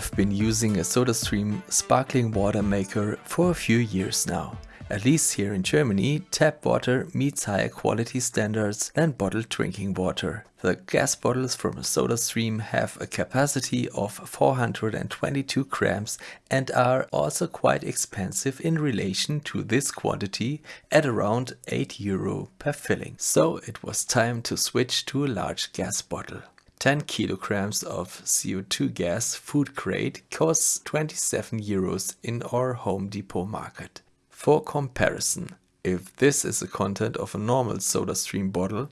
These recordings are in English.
have been using a SodaStream sparkling water maker for a few years now. At least here in Germany, tap water meets higher quality standards than bottled drinking water. The gas bottles from a SodaStream have a capacity of 422 grams and are also quite expensive in relation to this quantity at around 8 euro per filling. So it was time to switch to a large gas bottle. 10 kilograms of CO2 gas food grade costs 27 euros in our Home Depot market. For comparison, if this is the content of a normal SodaStream bottle,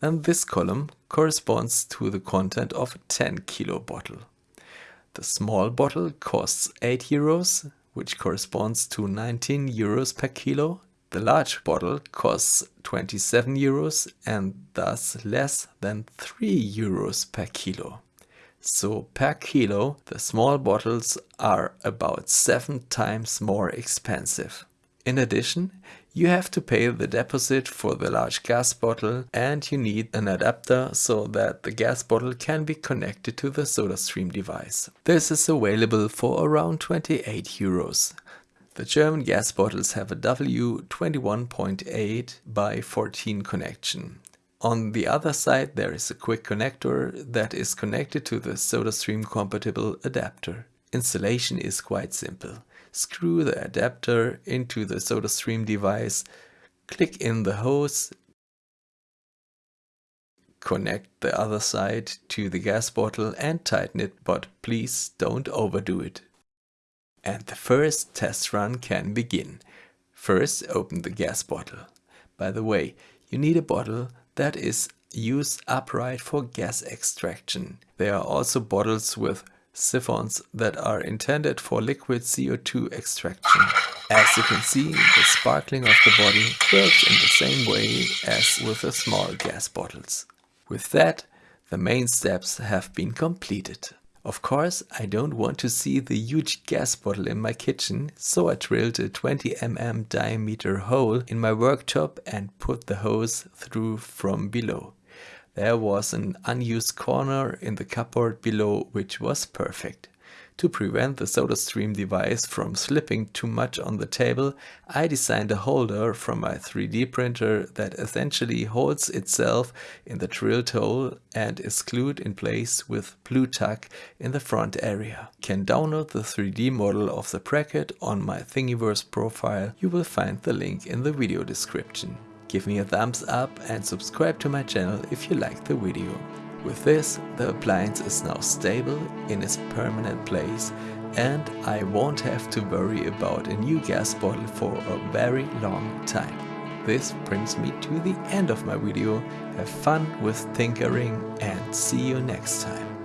then this column corresponds to the content of a 10 kilo bottle. The small bottle costs 8 euros, which corresponds to 19 euros per kilo. The large bottle costs 27 euros and thus less than 3 euros per kilo. So per kilo, the small bottles are about 7 times more expensive. In addition, you have to pay the deposit for the large gas bottle and you need an adapter so that the gas bottle can be connected to the SodaStream device. This is available for around 28 euros. The German gas bottles have a W21.8 by 14 connection. On the other side there is a quick connector that is connected to the SodaStream compatible adapter. Installation is quite simple screw the adapter into the SodaStream device, click in the hose, connect the other side to the gas bottle and tighten it, but please don't overdo it. And the first test run can begin. First open the gas bottle. By the way, you need a bottle that is used upright for gas extraction. There are also bottles with siphons that are intended for liquid CO2 extraction. As you can see, the sparkling of the bottle works in the same way as with the small gas bottles. With that, the main steps have been completed. Of course, I don't want to see the huge gas bottle in my kitchen, so I drilled a 20 mm diameter hole in my worktop and put the hose through from below. There was an unused corner in the cupboard below which was perfect. To prevent the SodaStream device from slipping too much on the table, I designed a holder from my 3D printer that essentially holds itself in the drill hole and is glued in place with Blu Tack in the front area. You can download the 3D model of the bracket on my Thingiverse profile, you will find the link in the video description. Give me a thumbs up and subscribe to my channel if you liked the video. With this, the appliance is now stable in its permanent place and I won't have to worry about a new gas bottle for a very long time. This brings me to the end of my video. Have fun with tinkering and see you next time.